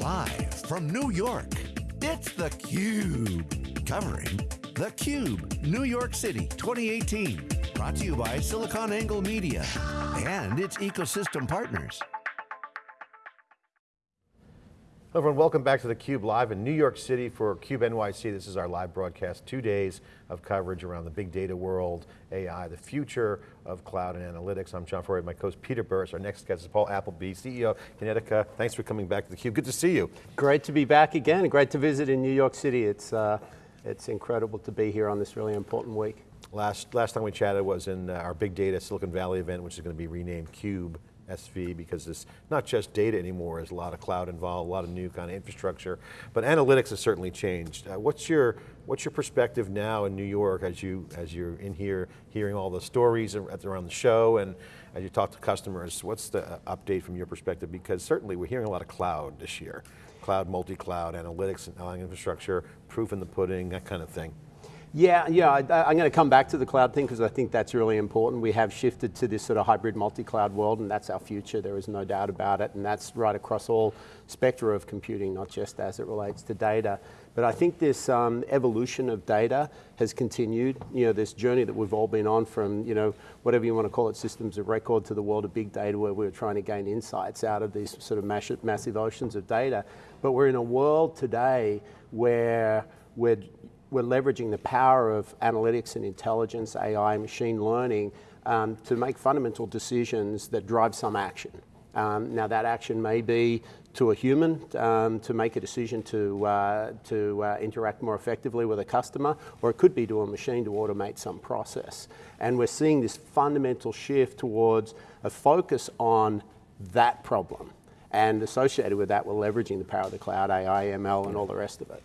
Live from New York, it's theCUBE. Covering theCUBE, New York City 2018. Brought to you by SiliconANGLE Media and its ecosystem partners. Hello everyone, welcome back to theCUBE live in New York City for CUBE NYC. This is our live broadcast, two days of coverage around the big data world, AI, the future of cloud and analytics. I'm John Furrier, my co-host Peter Burris. Our next guest is Paul Appleby, CEO Kinetica. Thanks for coming back to theCUBE, good to see you. Great to be back again, great to visit in New York City. It's, uh, it's incredible to be here on this really important week. Last, last time we chatted was in uh, our big data Silicon Valley event, which is going to be renamed CUBE SV because it's not just data anymore, there's a lot of cloud involved, a lot of new kind of infrastructure, but analytics has certainly changed. Uh, what's your what's your perspective now in New York as you as you're in here hearing all the stories around the show and as you talk to customers, what's the uh, update from your perspective? Because certainly we're hearing a lot of cloud this year. Cloud, multi-cloud, analytics, and infrastructure, proof in the pudding, that kind of thing. Yeah, yeah, I, am going to come back to the cloud thing because I think that's really important. We have shifted to this sort of hybrid multi-cloud world and that's our future, there is no doubt about it. And that's right across all spectra of computing, not just as it relates to data. But I think this um, evolution of data has continued, you know, this journey that we've all been on from, you know, whatever you want to call it, systems of record to the world of big data where we're trying to gain insights out of these sort of massive oceans of data. But we're in a world today where we're we're leveraging the power of analytics and intelligence, AI, machine learning, um, to make fundamental decisions that drive some action. Um, now that action may be to a human um, to make a decision to, uh, to uh, interact more effectively with a customer, or it could be to a machine to automate some process. And we're seeing this fundamental shift towards a focus on that problem. And associated with that, we're leveraging the power of the cloud, AI, ML, and all the rest of it.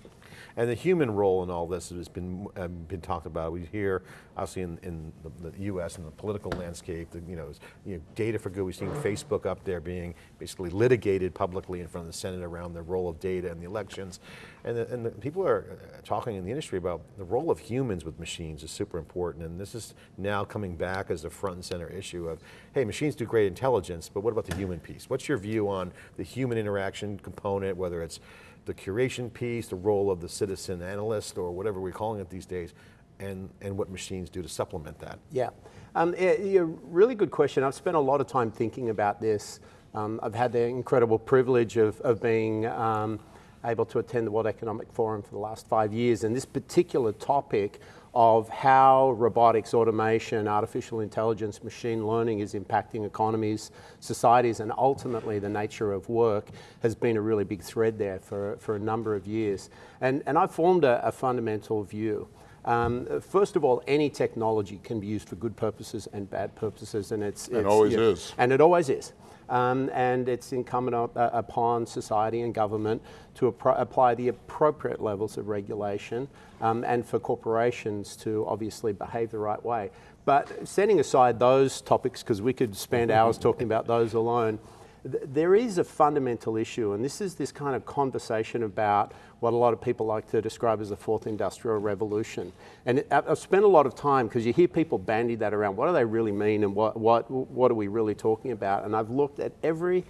And the human role in all this has been um, been talked about. We hear, obviously in, in the, the, U.S. and the political landscape, the, you, know, you know, data for good. We've seen Facebook up there being basically litigated publicly in front of the Senate around the role of data in the elections. And, the, and the people are uh, talking in the industry about the role of humans with machines is super important. And this is now coming back as a front and center issue of, hey, machines do great intelligence, but what about the human piece? What's your view on the human interaction component, whether it's the curation piece, the role of the citizen analyst, or whatever we're calling it these days, and, and what machines do to supplement that? Yeah, um, yeah, really good question. I've spent a lot of time thinking about this. Um, I've had the incredible privilege of, of being um, able to attend the World Economic Forum for the last five years, and this particular topic of how robotics, automation, artificial intelligence, machine learning is impacting economies, societies, and ultimately the nature of work has been a really big thread there for, for a number of years. And, and I've formed a, a fundamental view. Um, first of all, any technology can be used for good purposes and bad purposes, and it's, it always you know, is, and it always is. Um, and it's incumbent up, uh, upon society and government to apply the appropriate levels of regulation um, and for corporations to obviously behave the right way. But setting aside those topics, because we could spend hours talking about those alone, there is a fundamental issue, and this is this kind of conversation about what a lot of people like to describe as the fourth industrial revolution. And it, I've spent a lot of time, because you hear people bandy that around, what do they really mean and what, what, what are we really talking about? And I've looked at every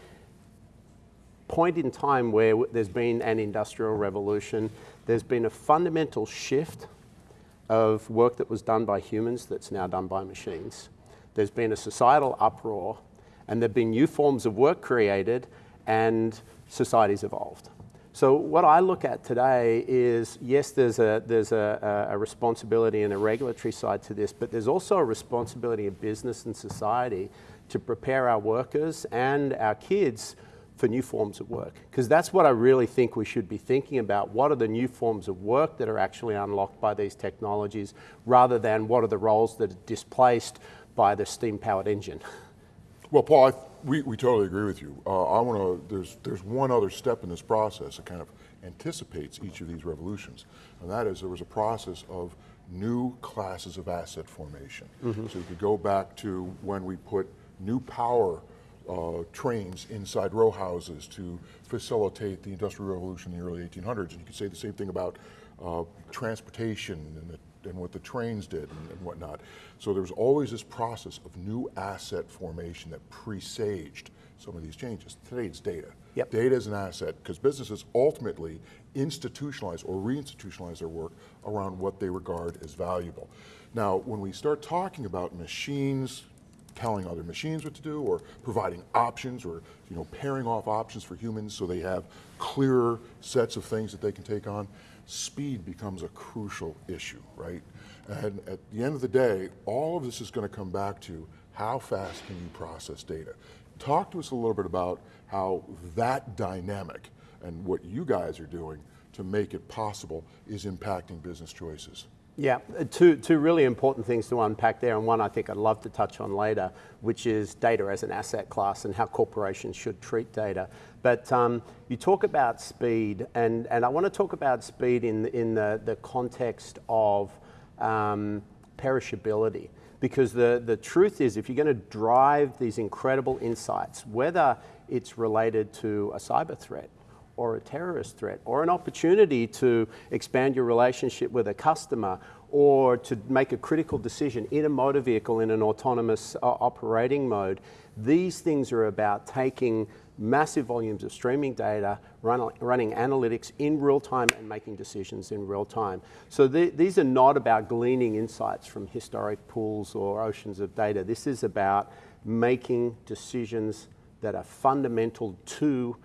point in time where there's been an industrial revolution, there's been a fundamental shift of work that was done by humans that's now done by machines. There's been a societal uproar and there have been new forms of work created and societies evolved. So what I look at today is, yes, there's a, there's a, a, responsibility and a regulatory side to this, but there's also a responsibility of business and society to prepare our workers and our kids for new forms of work. Because that's what I really think we should be thinking about. What are the new forms of work that are actually unlocked by these technologies, rather than what are the roles that are displaced by the steam-powered engine. Well, Paul, I, we, we totally agree with you. Uh, I want to, there's, there's one other step in this process that kind of anticipates each of these revolutions, and that is there was a process of new classes of asset formation. Mm -hmm. So you could go back to when we put new power uh, trains inside row houses to facilitate the Industrial Revolution in the early 1800s, and you could say the same thing about uh, transportation and the and what the trains did and, and whatnot. So there was always this process of new asset formation that presaged some of these changes. Today it's data. Yep. Data is an asset because businesses ultimately institutionalize or reinstitutionalize their work around what they regard as valuable. Now, when we start talking about machines telling other machines what to do or providing options or you know, pairing off options for humans so they have clearer sets of things that they can take on, speed becomes a crucial issue, right? And at the end of the day, all of this is going to come back to how fast can you process data? Talk to us a little bit about how that dynamic and what you guys are doing to make it possible is impacting business choices. Yeah, uh, two, two really important things to unpack there, and one I think I'd love to touch on later, which is data as an asset class and how corporations should treat data. But um, you talk about speed, and, and I want to talk about speed in, in the, the context of um, perishability. Because the, the truth is, if you're going to drive these incredible insights, whether it's related to a cyber threat or a terrorist threat or an opportunity to expand your relationship with a customer or to make a critical decision in a motor vehicle in an autonomous uh, operating mode, these things are about taking massive volumes of streaming data, run, running analytics in real time and making decisions in real time. So the, these are not about gleaning insights from historic pools or oceans of data. This is about making decisions that are fundamental to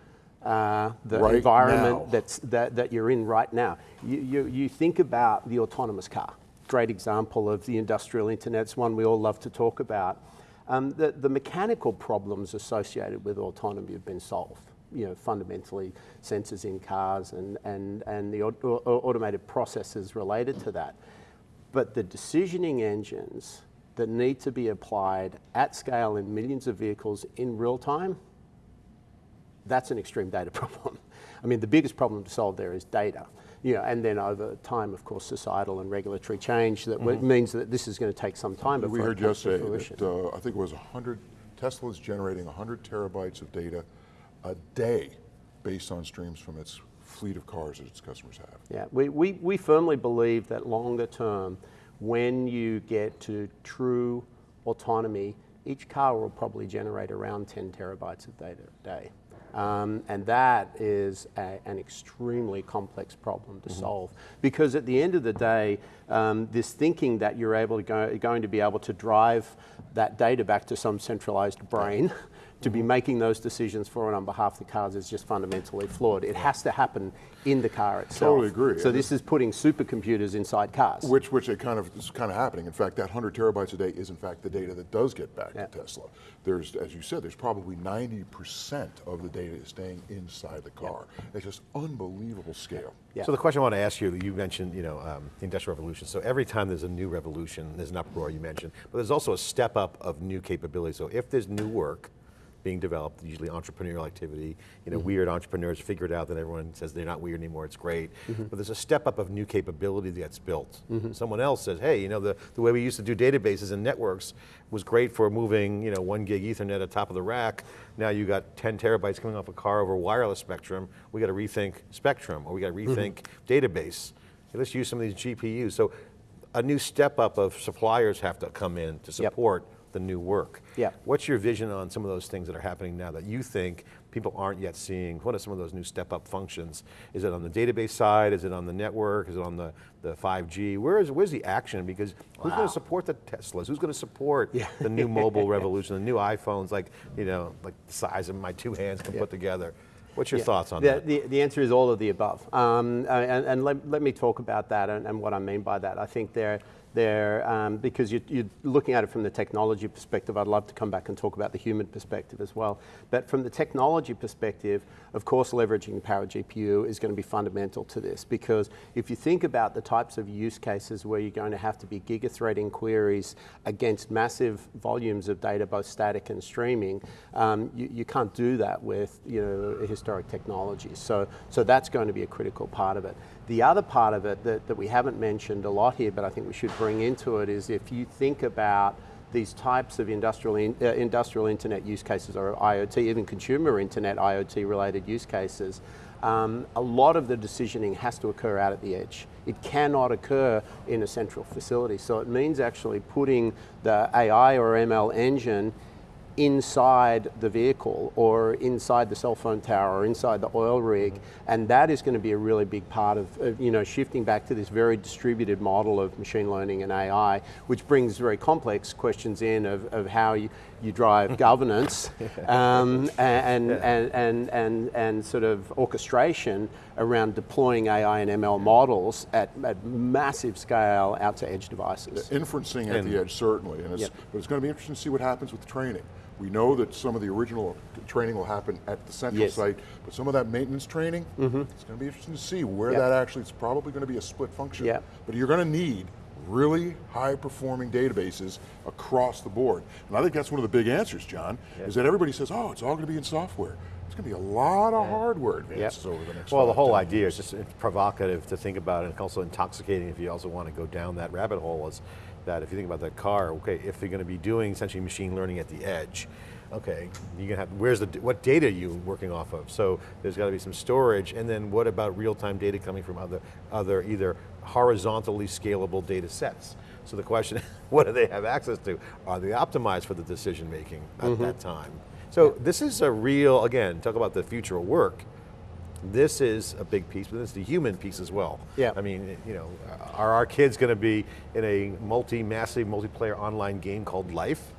uh, the right environment that's, that, that you're in right now. You, you, you think about the autonomous car. Great example of the industrial internet. It's one we all love to talk about. Um, the, the mechanical problems associated with autonomy have been solved. You know, fundamentally, sensors in cars and, and, and the auto automated processes related to that. But the decisioning engines that need to be applied at scale in millions of vehicles in real time, that's an extreme data problem. I mean, the biggest problem to solve there is data. You know, and then over time, of course, societal and regulatory change that mm -hmm. means that this is going to take some time before we heard yesterday that uh, I think it was 100 Tesla is generating 100 terabytes of data a day based on streams from its fleet of cars that its customers have. Yeah, we, we, we firmly believe that longer term, when you get to true autonomy, each car will probably generate around 10 terabytes of data a day. Um, and that is a, an extremely complex problem to mm -hmm. solve. Because at the end of the day, um, this thinking that you're able to go, going to be able to drive that data back to some centralized brain to be making those decisions for and on behalf of the cars is just fundamentally flawed. It has to happen in the car itself. Totally agree. So this is putting supercomputers inside cars. Which, which it kind of is kind of happening. In fact, that 100 terabytes a day is in fact the data that does get back yeah. to Tesla. There's, as you said, there's probably 90% of the data is staying inside the car. Yeah. It's just unbelievable scale. Yeah. So the question I want to ask you, you mentioned you know, um, the Industrial Revolution. So every time there's a new revolution, there's an uproar you mentioned, but there's also a step up of new capabilities. So if there's new work, being developed, usually entrepreneurial activity. You know, mm -hmm. weird entrepreneurs figure it out, then everyone says they're not weird anymore, it's great. Mm -hmm. But there's a step up of new capability that's built. Mm -hmm. Someone else says, hey, you know, the, the way we used to do databases and networks was great for moving, you know, one gig ethernet at top of the rack. Now you got 10 terabytes coming off a car over wireless spectrum. We got to rethink spectrum, or we got to mm-hmm. rethink database. Let's use some of these GPUs. So a new step up of suppliers have to come in to support yep the new work. Yeah. What's your vision on some of those things that are happening now that you think people aren't yet seeing? What are some of those new step up functions? Is it on the database side? Is it on the network? Is it on the, the 5G? Where is, where's the action? Because who's going to support the Teslas? Who's going to support yeah. the new mobile revolution, the new iPhones, like, you know, like the size of my two hands can yeah. put together? What's your yeah. thoughts on the, that? The, the answer is all of the above. Um, and, and let, let me talk about that and, and what I mean by that. I think there, there um, because you, you're, looking at it from the technology perspective. I'd love to come back and talk about the human perspective as well. But from the technology perspective, of course, leveraging the power GPU is going to be fundamental to this because if you think about the types of use cases where you're going to have to be gigathreading queries against massive volumes of data, both static and streaming, um, you, you can't do that with you know historic technologies. So, so that's going to be a critical part of it. The other part of it that, that we haven't mentioned a lot here, but I think we should bring into it is if you think about these types of industrial, in, uh, industrial internet use cases or IoT, even consumer internet IoT related use cases, um, a lot of the decisioning has to occur out at the edge. It cannot occur in a central facility. So it means actually putting the AI or ML engine inside the vehicle or inside the cell phone tower or inside the oil rig. And that is going to be a really big part of, of, you know, shifting back to this very distributed model of machine learning and AI, which brings very complex questions in of, of how you, you drive governance um, and, and, and, and, and sort of orchestration around deploying AI and ML models at, at massive scale out to edge devices. Inferencing at the edge, certainly, and it's, Yep. but it's going to be interesting to see what happens with the training. We know that some of the original training will happen at the central Yes. site, but some of that maintenance training, mm-hmm. it's going to be interesting to see where Yep. that actually, it's probably going to be a split function. Yep. But you're going to need really high performing databases across the board. And I think that's one of the big answers, John, is that everybody says, oh, it's all going to be in software. It's going to be a lot of hardware advances over the next Well, the whole 10 idea is just provocative to think about and also intoxicating if you also want to go down that rabbit hole is that if you think about that car, okay, if they're going to be doing essentially machine learning at the edge, okay, you're going to have, where's the, what data are you working off of? So there's got to be some storage and then what about real-time data coming from other, other either horizontally scalable data sets? So the question, what do they have access to? Are they optimized for the decision making at mm-hmm. that time? So this is a real, again, talk about the future of work. This is a big piece, but this is the human piece as well. Yeah. I mean, you know, are our kids going to be in a multi-massive, multiplayer online game called Life?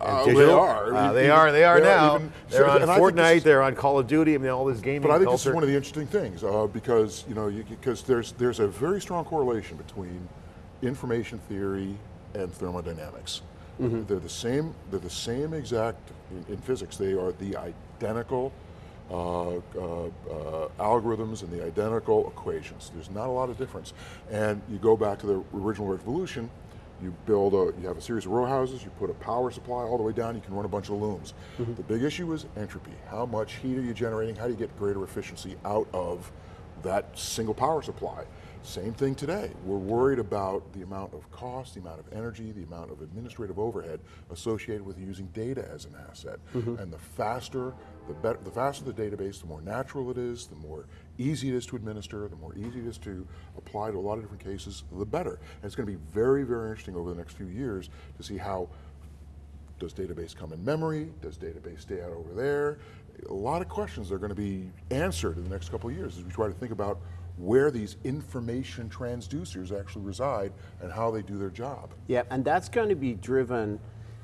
Uh, they are. Uh, they Even- are. They are they are now. even- they're so- on and I think this Fortnite. is- they're on Call of Duty. I mean, all this gaming But I think this is one of the interesting things uh, because you know because there's there's a very strong correlation between information theory and thermodynamics. Mm-hmm. They're the same. They're the same exact in, in physics. They are the identical uh, uh, uh, algorithms and the identical equations. There's not a lot of difference. And you go back to the original revolution. You build a, you have a series of row houses, you put a power supply all the way down, you can run a bunch of looms. The big issue is entropy. How much heat are you generating? How do you get greater efficiency out of that single power supply? Same thing today. We're worried about the amount of cost, the amount of energy, the amount of administrative overhead associated with using data as an asset. And the faster, the better, the faster the database, the more natural it is, the more easy it is to administer, the more easy it is to apply to a lot of different cases, the better. And it's going to be very, very interesting over the next few years to see how does database come in memory? Does database stay out over there? A lot of questions are going to be answered in the next couple of years as we try to think about where these information transducers actually reside and how they do their job. Yeah, and that's going to be driven,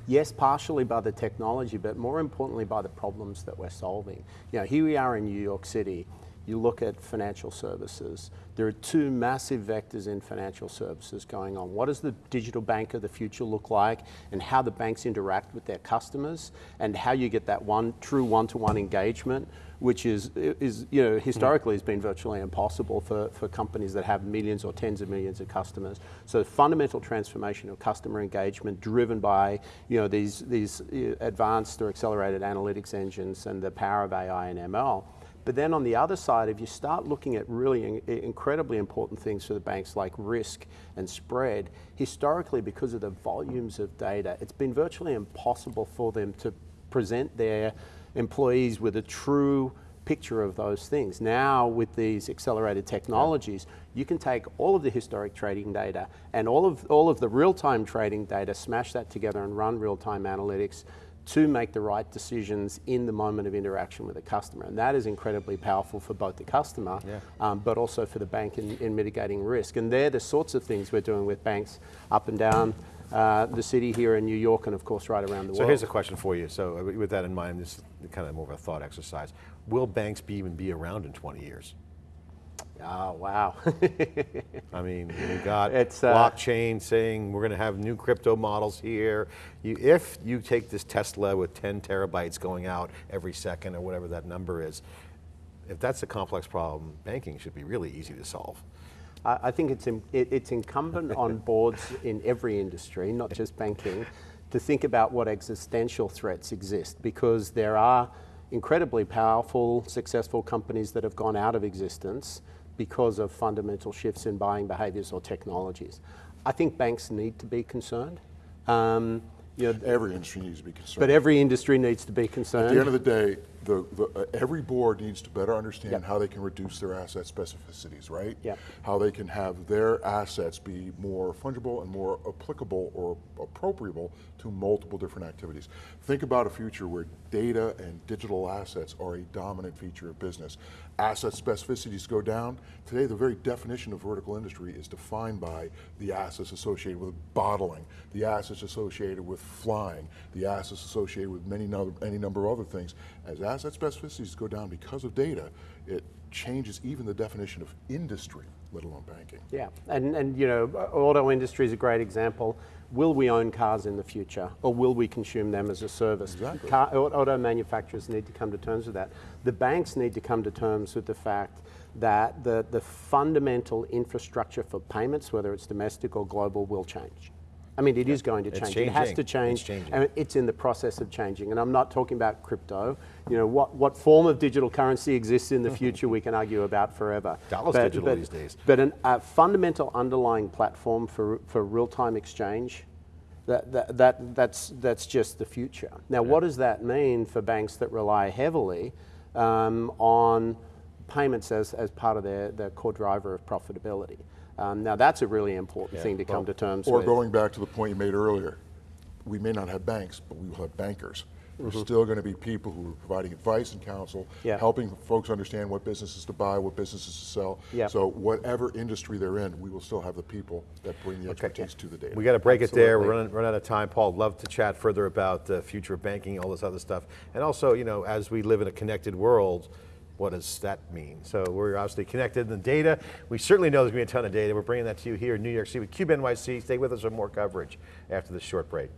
yes, partially by the technology, but more importantly by the problems that we're solving. You know, here we are in New York City. You look at financial services. There are two massive vectors in financial services going on. What does the digital bank of the future look like, and how the banks interact with their customers, and how you get that one true one-to-one engagement which is, is you know, historically has been virtually impossible for, for companies that have millions or tens of millions of customers. So fundamental transformation of customer engagement driven by, you know, these, these uh, advanced or accelerated analytics engines and the power of AI and ML. But then on the other side, if you start looking at really in- incredibly important things for the banks like risk and spread, historically because of the volumes of data, it's been virtually impossible for them to present their employees with a true picture of those things. Now, with these accelerated technologies, you can take all of the historic trading data and all of, all of the real-time trading data, smash that together and run real-time analytics to make the right decisions in the moment of interaction with the customer. And that is incredibly powerful for both the customer, um, but also for the bank in, in mitigating risk. And they're the sorts of things we're doing with banks up and down uh, the city here in New York and of course right around the So world. So here's a question for you. So uh, with that in mind, this is kind of more of a thought exercise. Will banks be, even be around in 20 years? Oh, wow. I mean, we got It's, uh, blockchain saying we're going to have new crypto models here. You, if you take this Tesla with 10 terabytes going out every second or whatever that number is, if that's a complex problem, banking should be really easy to solve. I I think it's, in- it- it's incumbent on boards in every industry, not just banking, to think about what existential threats exist because there are incredibly powerful, successful companies that have gone out of existence because of fundamental shifts in buying behaviors or technologies. I think banks need to be concerned. Um, you know, Every industry needs to be concerned. but every industry needs to be concerned. At the end of the day, the, the, uh, every board needs to better understand Yep. how they can reduce their asset specificities, right? Yep. How they can have their assets be more fungible and more applicable or appropriable to multiple different activities. Think about a future where data and digital assets are a dominant feature of business. Asset specificities go down. Today, the very definition of vertical industry is defined by the assets associated with bottling, the assets associated with flying, the assets associated with many no- any number of other things. As asset specificities go down because of data, it changes even the definition of industry, let alone banking. Yeah, and, and you know, auto industry is a great example. Will we own cars in the future, or will we consume them as a service? Exactly. Car, auto manufacturers need to come to terms with that. The banks need to come to terms with the fact that the, the fundamental infrastructure for payments, whether it's domestic or global, will change. I mean, it is going to change. It has to change. It's and it's in the process of changing. And I'm not talking about crypto. You know, what, what form of digital currency exists in the future, we can argue about forever. Dollar's digital these days. But an- a fundamental underlying platform for, for real-time exchange, that, that, that, that's, that's just the future. Now, what does that mean for banks that rely heavily um, on payments as, as part of their, their core driver of profitability? Um, now, that's a really important thing to come to terms Or with. Or going back to the point you made earlier, we may not have banks, but we will have bankers. There's still going to be people who are providing advice and counsel, Mm-hmm. Yeah. helping folks understand what businesses to buy, what businesses to sell. Yeah. So whatever industry they're in, we will still have the people that bring the expertise to the data. We got to break it there. We're Absolutely. running, running out of time. Paul, love to chat further about the future of banking, all this other stuff. And also, you know, as we live in a connected world, what does that mean? So we're obviously connected in the data. We certainly know there's going to be a ton of data. We're bringing that to you here in New York City with Cube NYC. Stay with us for more coverage after this short break.